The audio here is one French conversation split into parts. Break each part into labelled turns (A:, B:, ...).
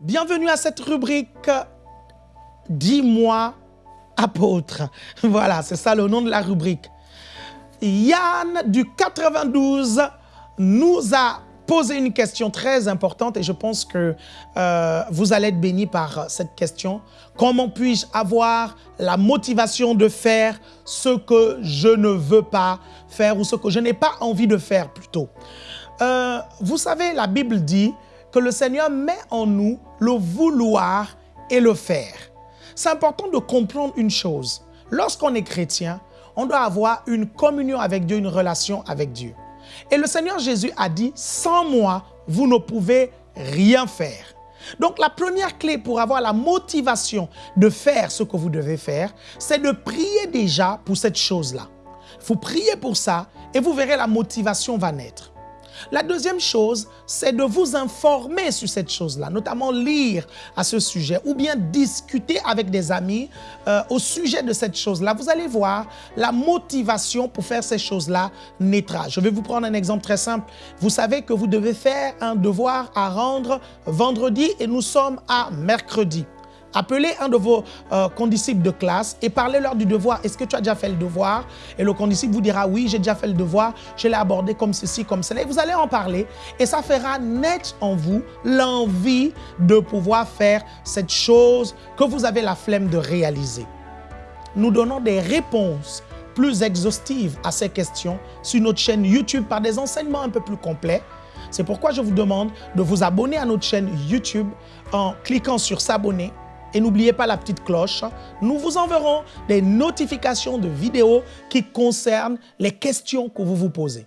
A: Bienvenue à cette rubrique « Dis-moi, apôtre ». Voilà, c'est ça le nom de la rubrique. Yann du 92 nous a posé une question très importante et je pense que euh, vous allez être bénis par cette question. Comment puis-je avoir la motivation de faire ce que je ne veux pas faire ou ce que je n'ai pas envie de faire plutôt? Euh, Vous savez, la Bible dit que le Seigneur met en nous le vouloir et le faire. C'est important de comprendre une chose. Lorsqu'on est chrétien, on doit avoir une communion avec Dieu, une relation avec Dieu. Et le Seigneur Jésus a dit, sans moi, vous ne pouvez rien faire. Donc la première clé pour avoir la motivation de faire ce que vous devez faire, c'est de prier déjà pour cette chose-là. Vous priez pour ça et vous verrez la motivation va naître. La deuxième chose, c'est de vous informer sur cette chose-là, notamment lire à ce sujet ou bien discuter avec des amis euh, au sujet de cette chose-là. Vous allez voir, la motivation pour faire ces choses-là naîtra. Je vais vous prendre un exemple très simple. Vous savez que vous devez faire un devoir à rendre vendredi et nous sommes à mercredi. Appelez un de vos euh, condisciples de classe et parlez-leur du devoir. Est-ce que tu as déjà fait le devoir? Et le condisciple vous dira, oui, j'ai déjà fait le devoir, je l'ai abordé comme ceci, comme cela. Et vous allez en parler et ça fera naître en vous l'envie de pouvoir faire cette chose que vous avez la flemme de réaliser. Nous donnons des réponses plus exhaustives à ces questions sur notre chaîne YouTube par des enseignements un peu plus complets. C'est pourquoi je vous demande de vous abonner à notre chaîne YouTube en cliquant sur s'abonner et n'oubliez pas la petite cloche. Nous vous enverrons des notifications de vidéos qui concernent les questions que vous vous posez.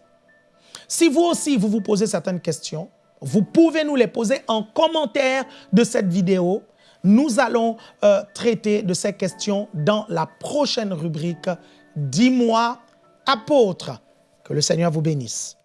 A: Si vous aussi, vous vous posez certaines questions, vous pouvez nous les poser en commentaire de cette vidéo. Nous allons euh, traiter de ces questions dans la prochaine rubrique « Dis-moi, apôtre ». Que le Seigneur vous bénisse.